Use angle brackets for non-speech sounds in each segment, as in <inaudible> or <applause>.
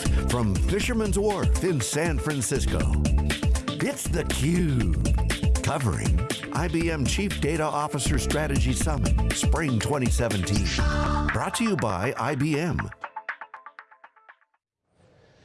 Live from Fisherman's Wharf in San Francisco. It's theCUBE, covering IBM Chief Data Officer Strategy Summit, Spring 2017. Brought to you by IBM.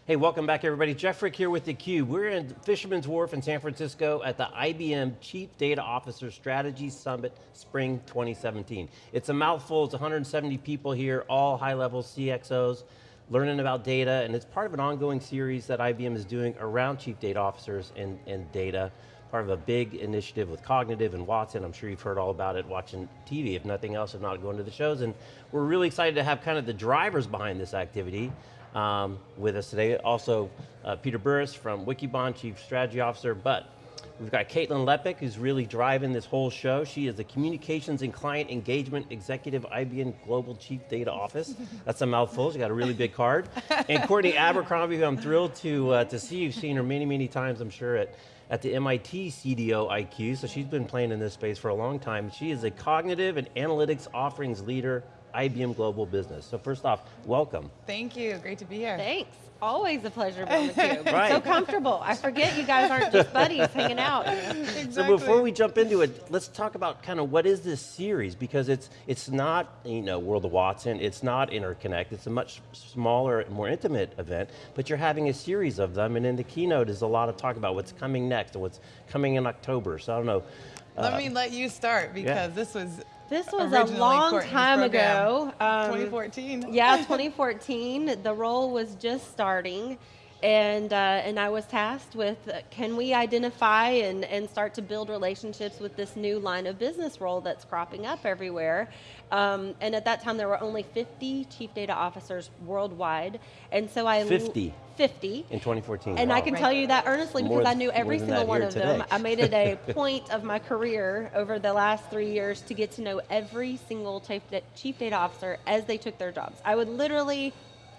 Hey, welcome back everybody. Jeff Frick here with theCUBE. We're in Fisherman's Wharf in San Francisco at the IBM Chief Data Officer Strategy Summit Spring 2017. It's a mouthful, it's 170 people here, all high-level CXOs, learning about data, and it's part of an ongoing series that IBM is doing around Chief Data Officers and, and data, part of a big initiative with Cognitive and Watson. I'm sure you've heard all about it watching TV, if nothing else, if not going to the shows. And we're really excited to have kind of the drivers behind this activity um, with us today. Also, uh, Peter Burris from Wikibon, Chief Strategy Officer, but we've got Caitlin Lepech, who's really driving this whole show. She is the Communications and Client Engagement Executive IBM Global Chief Data Office. That's a mouthful, she's got a really big card. And Courtney Abercrombie, who I'm thrilled to, uh, to see. You've seen her many, many times, I'm sure, at at the MIT CDO IQ, so she's been playing in this space for a long time. She is a cognitive and analytics offerings leader IBM Global Business. So first off, welcome. Thank you, great to be here. Thanks. Always a pleasure being with you. right. So comfortable. I forget you guys aren't just buddies hanging out. Exactly. <laughs> So before we jump into it, let's talk about kind of what is this series because it's it's not you know World of Watson, it's not Interconnect, it's a much smaller, more intimate event, but you're having a series of them, and in the keynote is a lot of talk about what's coming next and what's coming in October. So I don't know. Let uh, me let you start because yeah. this was this was a long Courtney's time program. ago. Um, 2014. <laughs> Yeah, 2014. the role was just starting. And, uh, and I was tasked with, uh, can we identify and, and start to build relationships with this new line of business role that's cropping up everywhere. Um, and at that time there were only 50 chief data officers worldwide. And so I- 50? 50. In 2014, And wow. I can right. tell you that earnestly because more, I knew every single one of today. them. I made it a <laughs> point of my career over the last three years to get to know every single chief data officer as they took their jobs. I would literally,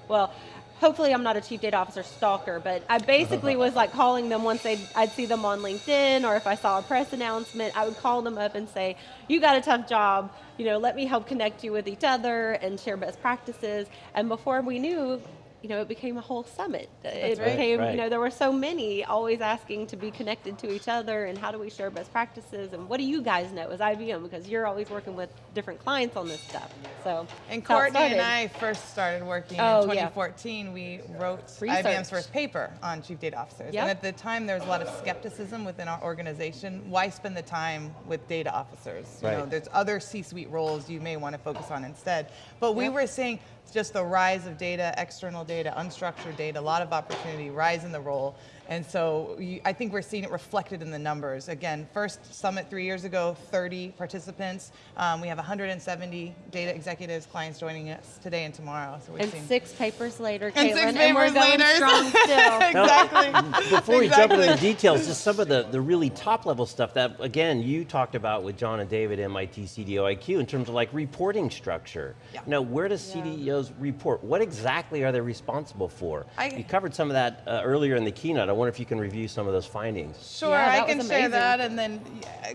well, hopefully I'm not a chief data officer stalker, but I basically was like calling them once they'd, I'd see them on LinkedIn or if I saw a press announcement, I would call them up and say, you got a tough job, you know, let me help connect you with each other and share best practices. And before we knew, you know, it became a whole summit. That's it right, became, right. you know, there were so many always asking to be connected to each other and how do we share best practices and what do you guys know as IBM because you're always working with different clients on this stuff. So And Courtney and I first started working oh, in 2014. Yeah. We wrote Research. IBM's first paper on chief data officers. Yep. And at the time there was a lot of skepticism within our organization. Why spend the time with data officers? Right. You know, there's other C-suite roles you may want to focus on instead. But we yep. were saying just the rise of data, external data, unstructured data, a lot of opportunity, rise in the role. And so you, I think we're seeing it reflected in the numbers. Again, first summit three years ago, 30 participants. Um, we have 170 data executives, clients joining us today and tomorrow. So and six papers later, and Caitlin, six papers and we're going later. strong <laughs> still. <laughs> exactly. Now, <laughs> before we jump into the details, just some of the, the really top level stuff that, again, you talked about with John and David, MIT CDO IQ, in terms of like reporting structure. Yeah. Now, where does yeah. CDOs report? What exactly are they responsible for? I, you covered some of that uh, earlier in the keynote. I wonder if you can review some of those findings. Sure, yeah, I can share that and then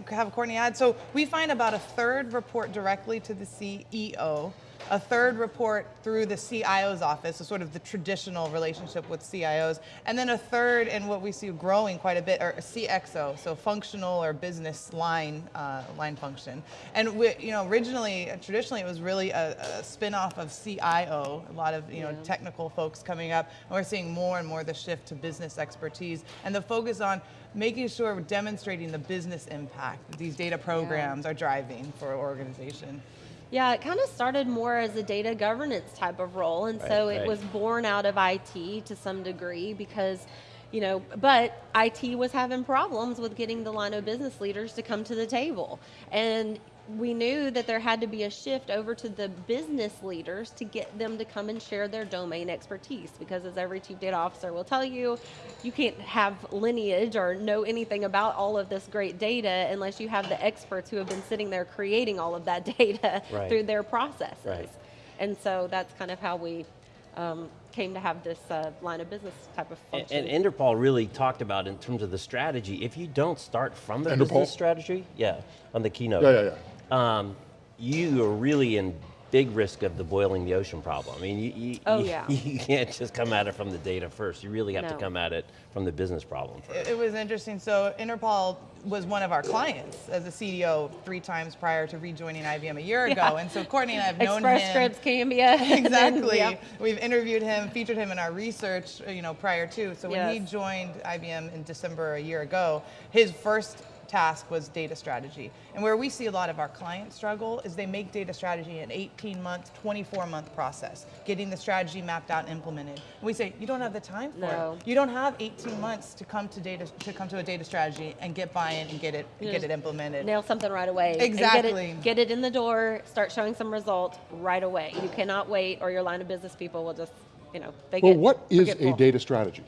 have Courtney add. So we find about a third report directly to the CEO, a third report through the CIO's office, so sort of the traditional relationship with CIOs, and then a third, and what we see growing quite a bit, are CXO, so functional or business line uh, line function. And we, you know, originally, traditionally, it was really a, a spin-off of CIO, a lot of you know technical folks coming up, and we're seeing more and more the shift to business expertise, and the focus on making sure we're demonstrating the business impact these data programs yeah. are driving for an organization. Yeah, it kind of started more as a data governance type of role, and right, so it right. was born out of IT to some degree because you know, but IT was having problems with getting the line of business leaders to come to the table. And we knew that there had to be a shift over to the business leaders to get them to come and share their domain expertise because as every chief data officer will tell you, you can't have lineage or know anything about all of this great data unless you have the experts who have been sitting there creating all of that <laughs> data right. through their processes. Right. And so that's kind of how we um, came to have this uh, line of business type of function. And, and Inderpal really talked about in terms of the strategy, if you don't start from the Inderpal? business strategy, yeah, on the keynote. Yeah, yeah, yeah um, you are really in big risk of the boiling the ocean problem. I mean, you, you, Oh, you, yeah. <laughs> you can't just come at it from the data first. You really have to come at it from the business problem first. It, it was interesting. So Inderpal was one of our clients as a CDO three times prior to rejoining IBM a year <laughs> ago. Yeah. And so Courtney and I have known Express him. Scripts, Cambia. <laughs> and then- Exactly. yep. We've interviewed him, featured him in our research, uh, you know, prior to. So when he joined IBM in December a year ago, his first task was data strategy. And where we see a lot of our clients struggle is they make data strategy an 18 month, 24 month process, getting the strategy mapped out and implemented. And we say, you don't have the time for No. it. You don't have 18 months to come to data to come to a data strategy and get buy-in and get it You get it implemented. Nail something right away. and get it- Exactly. Get it, in the door, start showing some results right away. You cannot wait or your line of business people will just, you know, they Well, get Well, what is a forgetful. data strategy?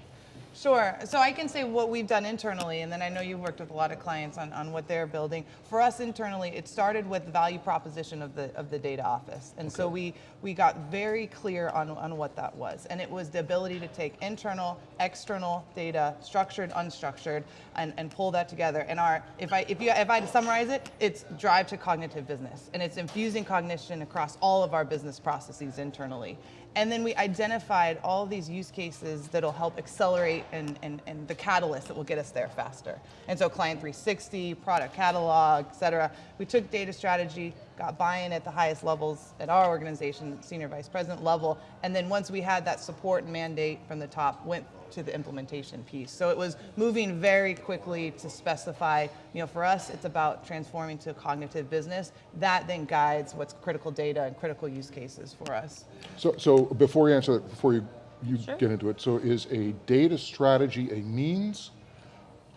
Sure. So I can say what we've done internally, and then I know you've worked with a lot of clients on, on what they're building. For us internally, it started with the value proposition of the of the data office. And so we we got very clear on, on what that was. And it was the ability to take internal, external data, structured, unstructured, and, and pull that together. And our if I if you if I had to summarize it, it's drive to cognitive business. And it's infusing cognition across all of our business processes internally. And then we identified all these use cases that'll help accelerate and, and, and the catalyst that will get us there faster. And so Client 360, product catalog, et cetera. We took data strategy, got buy-in at the highest levels at our organization, senior vice president level, and then once we had that support and mandate from the top, went to the implementation piece. So it was moving very quickly to specify, you know, for us, it's about transforming to a cognitive business. That then guides what's critical data and critical use cases for us. So, so before you answer that, before you, you Sure. get into it, so is a data strategy a means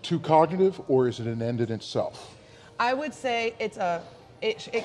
to cognitive or is it an end in itself? I would say it's a, it, it,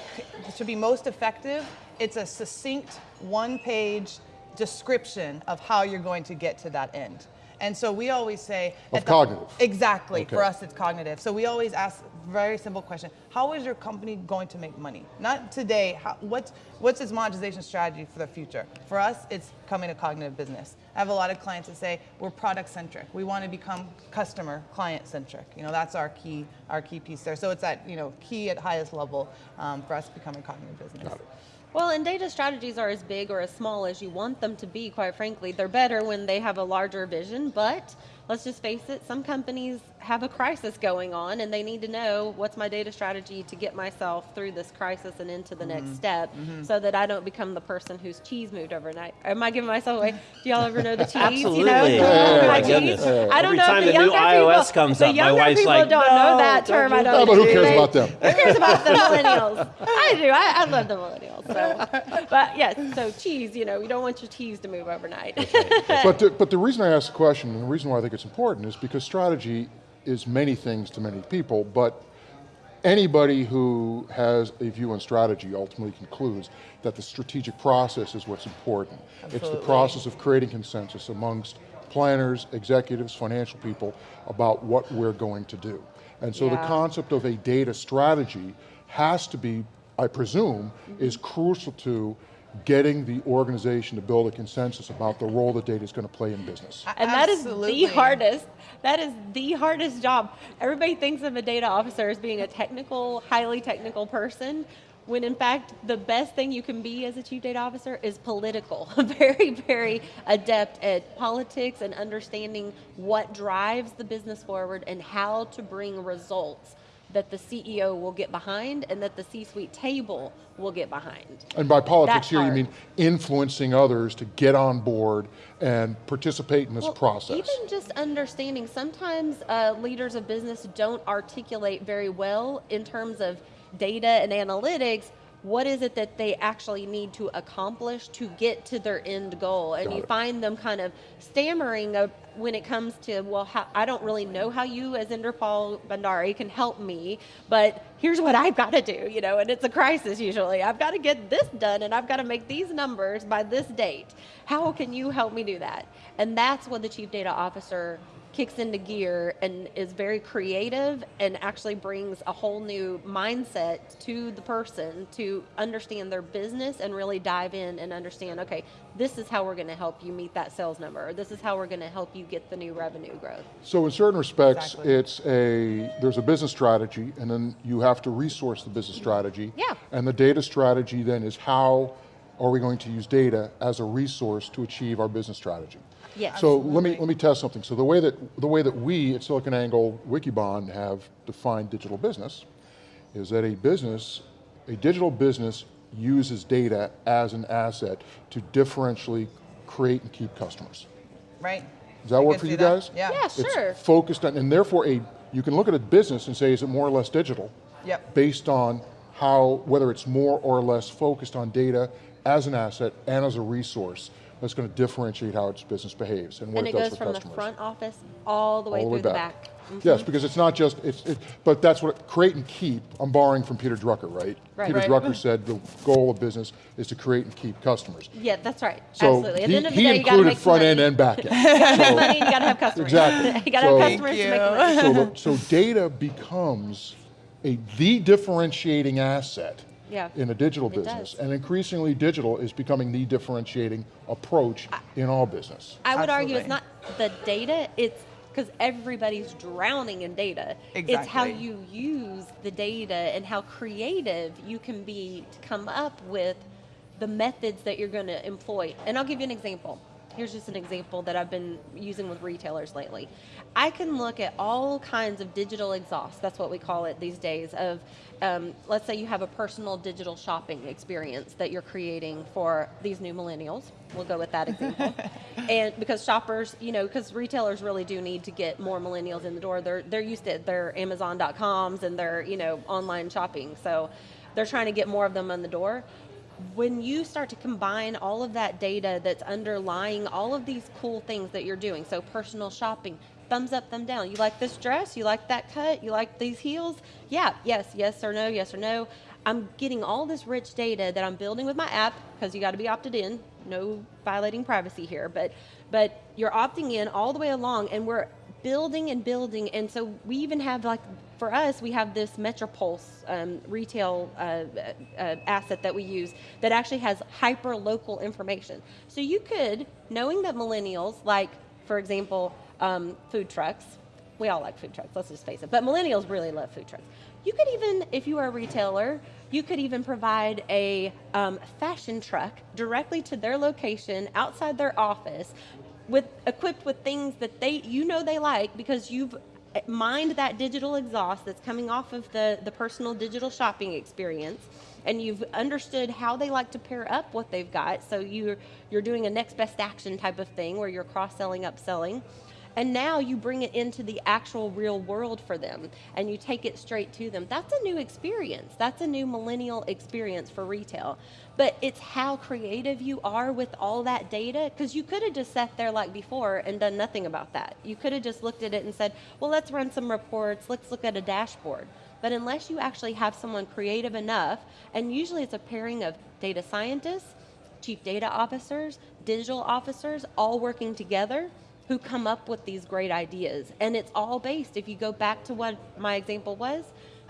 to be most effective, it's a succinct one page description of how you're going to get to that end. And so we always say Of the- cognitive. Exactly. For us, it's cognitive. So we always ask very simple question: How is your company going to make money? Not today. How, what's what's its monetization strategy for the future? For us, it's coming to cognitive business. I have a lot of clients that say we're product centric. We want to become customer client centric. You know, that's our key our key piece there. So it's that you know key at highest level um, for us becoming cognitive business. Got it. Well, and data strategies are as big or as small as you want them to be, quite frankly. They're better when they have a larger vision, but let's just face it, some companies have a crisis going on and they need to know what's my data strategy to get myself through this crisis and into the Mm-hmm. next step so that I don't become the person whose cheese moved overnight. Am I giving myself away? Do y'all ever know the cheese? You know, Absolutely. Oh, my my cheese? I don't Every know time if the the new younger iOS people, comes the up, my younger wife's people like, don't know that don't term. I do don't that." But who cares They- about them? who cares about the millennials? I do. I, I love the millennials. So, <laughs> but yes, so cheese. You know, you don't want your cheese to move overnight. But the, but the reason I asked the question, and the reason why I think it's important, is because strategy is many things to many people, but anybody who has a view on strategy ultimately concludes that the strategic process is what's important. It's the process of creating consensus amongst planners, executives, financial people about what we're going to do. And so the concept of a data strategy has to be, I presume, is crucial to getting the organization to build a consensus about the role that data is going to play in business. and that is Absolutely. the hardest. That is the hardest job. Everybody thinks of a data officer as being a technical, highly technical person. When in fact, the best thing you can be as a chief data officer is political. <laughs> very, very adept at politics and understanding what drives the business forward and how to bring results that the CEO will get behind and that the C-suite table will get behind. And by politics here, you mean influencing others to get on board and participate in this Well, process. Even just understanding, sometimes uh, leaders of business don't articulate very well in terms of data and analytics. What is it that they actually need to accomplish to get to their end goal? And Got you it. find them kind of stammering when it comes to, well, how, I don't really know how you, as Inderpal Bhandari, can help me, but here's what I've got to do, you know, and it's a crisis usually. I've got to get this done and I've got to make these numbers by this date. How can you help me do that? And that's what the chief data officer kicks into gear and is very creative and actually brings a whole new mindset to the person to understand their business and really dive in and understand okay this is how we're going to help you meet that sales number or this is how we're going to help you get the new revenue growth So in certain respects, Exactly. it's a, there's a business strategy and then you have to resource the business strategy. Yeah. And the data strategy then is how are we going to use data as a resource to achieve our business strategy? Yes. So let me, let me test something. So the way that, the way that we at SiliconANGLE Wikibon have defined digital business is that a business, a digital business uses data as an asset to differentially create and keep customers. Right? Does that I work for you that. guys? Yeah. Yeah, sure. It's focused on, and therefore a, you can look at a business and say, is it more or less digital? Yep. Based on how, whether it's more or less focused on data as an asset and as a resource that's going to differentiate how its business behaves and what and it, it does goes from the front office all the way all the through the back. back. Mm-hmm. Yes, because it's not just, it's, it, but that's what, create and keep, I'm borrowing from Peter Drucker, right? Right. Peter Right. Drucker <laughs> said the goal of business is to create and keep customers. Yeah, that's right. So Absolutely. At he, the end of the he day, you gotta included make front money. end and back end. <laughs> Money, you gotta have customers. Exactly. <laughs> you gotta So- have customers to make money. so, so data becomes a the differentiating asset Yeah, in a digital it business, does. and increasingly digital is becoming the differentiating approach in all business. I would argue it's not the data, it's because everybody's drowning in data. Exactly. It's how you use the data and how creative you can be to come up with the methods that you're going to employ. And I'll give you an example. Here's just an example that I've been using with retailers lately. I can look at all kinds of digital exhaust, that's what we call it these days, of um, let's say you have a personal digital shopping experience that you're creating for these new millennials. We'll go with that example. <laughs> and because shoppers, you know, because retailers really do need to get more millennials in the door. They're they're used to their Amazon.coms and their you know online shopping, so they're trying to get more of them in the door. When you start to combine all of that data that's underlying all of these cool things that you're doing, so personal shopping, thumbs up, thumb down. You like this dress? You like that cut? You like these heels? Yeah, yes, yes or no, yes or no. I'm getting all this rich data that I'm building with my app because you got to be opted in. No violating privacy here, but but you're opting in all the way along, and we're building and building. And so we even have like for us, we have this Metropulse um, retail uh, uh, asset that we use that actually has hyper local information. So you could, knowing that millennials like, for example, um, food trucks. We all like food trucks, let's just face it. But millennials really love food trucks. You could even, if you are a retailer, you could even provide a um, fashion truck directly to their location outside their office with equipped with things that they you know they like because you've mined that digital exhaust that's coming off of the, the personal digital shopping experience and you've understood how they like to pair up what they've got so you're you're doing a next best action type of thing where you're cross-selling upselling and now you bring it into the actual real world for them and you take it straight to them. That's a new experience. That's a new millennial experience for retail. But it's how creative you are with all that data because you could have just sat there like before and done nothing about that. You could have just looked at it and said well let's run some reports. Let's look at a dashboard. But unless you actually have someone creative enough and usually it's a pairing of data scientists chief data officers digital officers all working together who come up with these great ideas. And it's all based, if you go back to what my example was,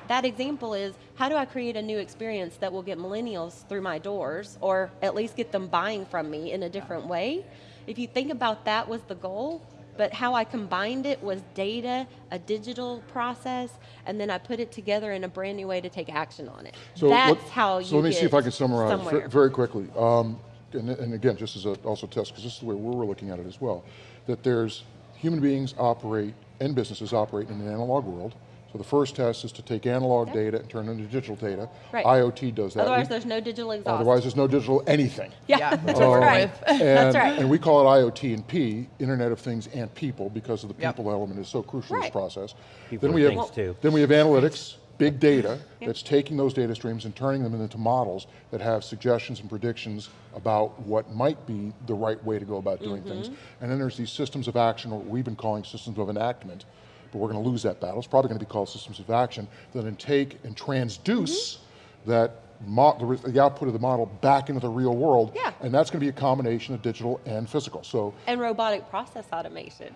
that example is how do I create a new experience that will get millennials through my doors or at least get them buying from me in a different way? If you think about that was the goal, but how I combined it was data, a digital process, and then I put it together in a brand new way to take action on it. So That's let- how you So let me see if I can summarize somewhere. very quickly. Um, and, and again, just as a also test, because this is the way we're looking at it as well, that there's human beings operate and businesses operate in an analog world. So the first test is to take analog Yeah. data and turn it into digital data. Right. IoT does that. Otherwise, We- there's no digital exhaust. otherwise there's no digital anything. yeah, Yeah, that's to work right. <laughs> And, That's right. And we call it IoT and P, Internet of Things and People, because of the Yep. people element is so crucial in this process. People then we have, things, too. Then we have analytics, big data, that's taking those data streams and turning them into models that have suggestions and predictions about what might be the right way to go about doing things. Mm-hmm. And then there's these systems of action, or what we've been calling systems of enactment, but we're going to lose that battle. It's probably going to be called systems of action, that then take and transduce Mm-hmm. that mo- the, the output of the model back into the real world. Yeah. And that's going to be a combination of digital and physical. So, and robotic process automation.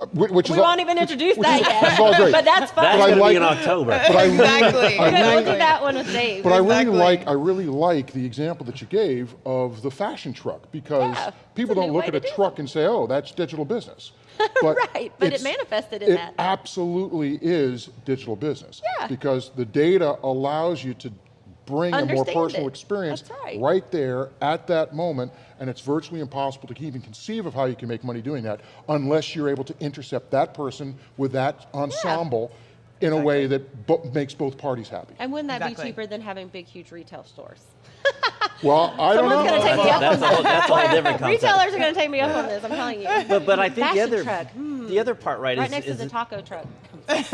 uh, whi- which We is won't even introduce which that is- yet. which is all great. but that's fun. That's I going to be in October. <laughs> But I really, Exactly. I We'll really- do that one with Dave. But I really like I really like the example that you gave of the fashion truck because Yeah, people don't look at a do truck and say, "Oh, that's digital business." But <laughs> Right, but it manifested in it that. absolutely is digital business. Yeah. Because the data allows you to bring a more personal it. experience That's right. there at that moment, and it's virtually impossible to even conceive of how you can make money doing that unless you're able to intercept that person with that ensemble in a way that bo- makes both parties happy. And wouldn't that Exactly. be cheaper than having big, huge retail stores? <laughs> Well, I don't Someone's know. gonna take me up That's a whole, that's a whole different concept. Retailers are going to take me up on this. I'm telling you. But, but I think the Fashion other, truck, hmm. the other part, right, right is, next is to the taco truck. <laughs>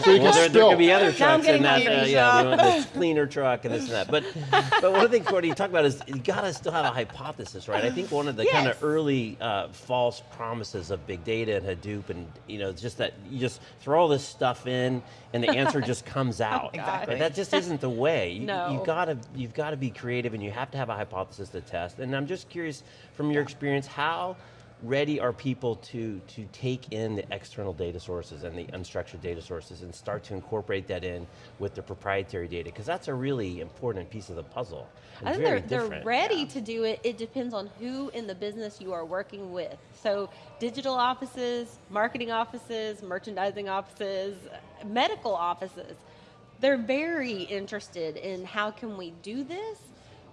So you Well, can there, there could be other I'm trucks in getting that, hungry. uh, yeah, you know, the cleaner truck and this and that. But, <laughs> but one of the things, Courtney, you talk about is you gotta still have a hypothesis, right? I think one of the kind Yes. of early uh, false promises of big data and Hadoop and, you know, it's just that you just throw all this stuff in and the answer just comes <laughs> out. Exactly. But that just isn't the way. You, No. you gotta, you've gotta be creative and you have to have a hypothesis to test. And I'm just curious, from your experience, how ready are people to, to take in the external data sources and the unstructured data sources and start to incorporate that in with the proprietary data? Because that's a really important piece of the puzzle. I think they're, they're ready to do it. It depends on who in the business you are working with. So, digital offices, marketing offices, merchandising offices, medical offices, they're very interested in how can we do this,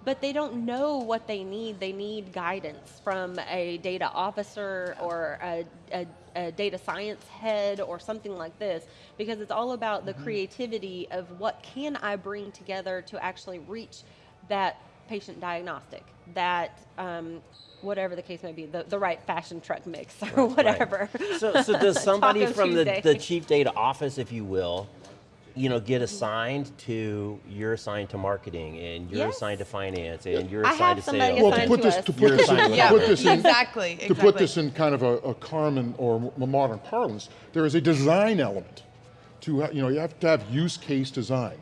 but they don't know what they need. They need guidance from a data officer or a, a, a data science head or something like this because it's all about the creativity of what can I bring together to actually reach that patient diagnostic, that um, whatever the case may be, the, the right fashion truck mix or whatever. So, so does <laughs> somebody from the, the chief data office, if you will, you know, get assigned to, you're assigned to marketing and you're Yes. assigned to finance and you're I assigned have to somebody sales. Well, to put this, to put this, in, assigned to <laughs> put this in, exactly, to put this in kind of a, a common or m- modern parlance, there is a design element to, ha- you know, you have to have use case design.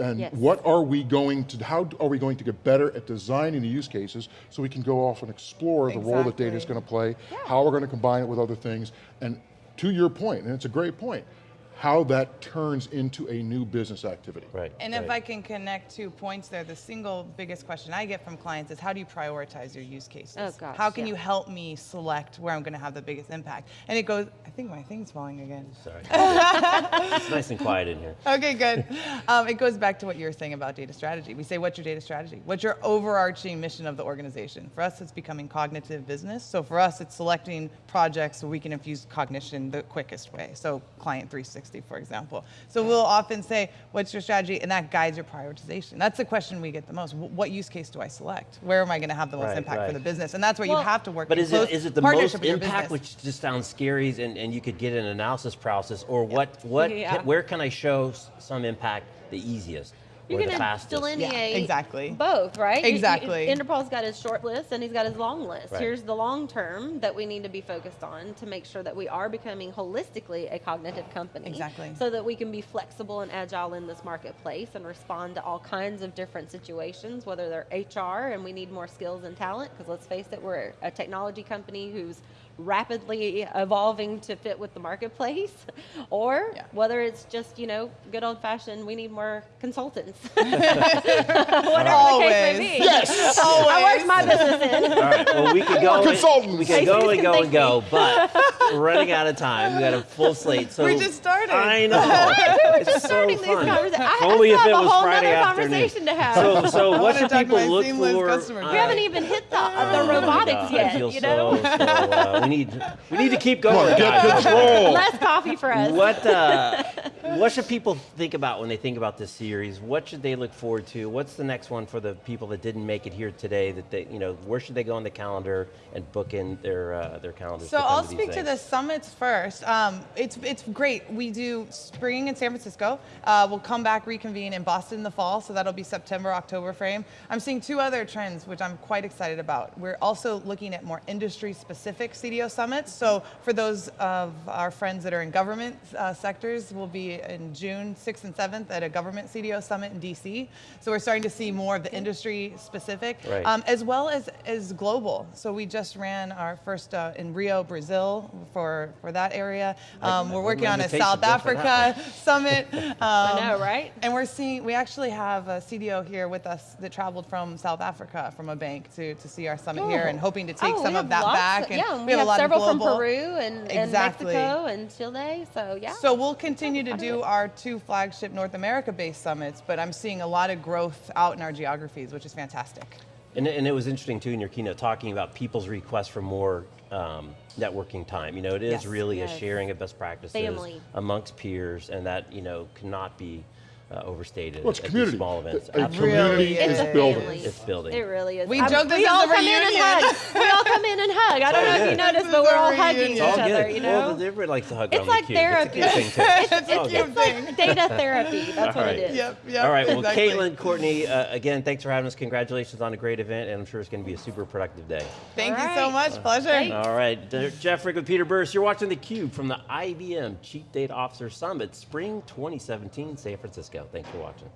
And Yes. what are we going to, how are we going to get better at designing the use cases so we can go off and explore the role that data is going to play, how we're going to combine it with other things, and to your point, and it's a great point, how that turns into a new business activity. Right. And right. if I can connect two points there, the single biggest question I get from clients is how do you prioritize your use cases? Oh, gosh, how can yeah. you help me select where I'm going to have the biggest impact? And it goes, I think my thing's falling again. Sorry. <laughs> it's nice and quiet in here. Okay, good. Um, it goes back to what you were saying about data strategy. We say, what's your data strategy? What's your overarching mission of the organization? For us, it's becoming cognitive business. So for us, it's selecting projects so we can infuse cognition the quickest way. So Client 360, for example. So we'll often say, what's your strategy? And that guides your prioritization. That's the question we get the most. What use case do I select? Where am I going to have the most Right, impact right. for the business? And that's where Well- you have to work But in is close it, is it the partnership most impact, which just sounds scary, and, and you could get an analysis paralysis, or what, what, Yeah. can- where can I show some impact the easiest You're going to fastest? delineate exactly. both, right? You- you- Exactly. Inderpal's got his short list and he's got his long list. Right. Here's the long term that we need to be focused on to make sure that we are becoming holistically a cognitive company. Exactly. So that we can be flexible and agile in this marketplace and respond to all kinds of different situations, whether they're HR and we need more skills and talent, because let's face it, we're a technology company who's rapidly evolving to fit with the marketplace, <laughs> or Yeah. whether it's just, you know, good old fashioned, we need more consultants. <laughs> <laughs> Whatever Always. the case may be. Yes. I worked my business in. All right. Well, we could go. and- consultants. We could go and go and go, but we're running out of time. We got a full slate. So We just started. I know. it's so Starting these fun. conversations. I, Only I if still it have a was whole Friday nother afternoon. conversation to have. So, so what should people look for? customer uh, we haven't even hit the, oh the robotics God, yet. I feel you know, so, so, uh, we need we need to keep going. on, get control. less coffee for us. What uh, what should people think about when they think about this series? What should they look forward to? What's the next one for the people that didn't make it here today? That they, you know, where should they go on the calendar and book in their uh, their calendars? So I'll to these speak to the summits first. Um, it's it's great. We do spring in San Francisco. Uh, we'll come back reconvene in Boston in the fall. So that'll be September October frame. I'm seeing two other trends which I'm quite excited about. We're also looking at more industry specific CDO summits. So for those of our friends that are in government uh, sectors, we'll be in June 6th and 7th at a government CDO summit in DC. So we're starting to see more of the industry specific, Right. um, as well as as global. So we just ran our first uh, in Rio, Brazil, for for that area. Um, I we're working on a South just for that Africa <laughs> summit. <laughs> Um, I know, right? And we're seeing we actually have a CDO here with us that traveled from South Africa from a bank to to see our summit here, and hoping to take Oh, some of that back. of- and yeah, we, have, a lot several of global. from Peru and, and Mexico and Chile. So yeah. So we'll continue to do our two flagship North America-based summits, but I'm seeing a lot of growth out in our geographies, which is fantastic. And, and it was interesting too in your keynote talking about people's requests for more um, networking time. You know, it is Yes. really Yes. a sharing of best practices Family. amongst peers, and that you know cannot be uh, overstated Well, it's at these community. small events. A- a community Really is is. building. family. It's building. It really is. We I'm- joke this we is all a come in and hug. we all come in and hug. I don't all know if you noticed, This but we're all reunion. hugging It's each all other. You know. Well, everybody likes to hug It's like the cube. It's a good therapy. thing too. It's a all cute good. Data therapy. That's what All it right. is. Yep, yep. All right, well, exactly. Caitlin, Courtney, uh, again, thanks for having us. Congratulations on a great event, and I'm sure it's going to be a super productive day. Thank All you so much. Pleasure. Thanks. All right, Jeff Frick with Peter Burris. You're watching theCUBE from the IBM Chief Data Officer Summit, Spring 2017, San Francisco. Thanks for watching.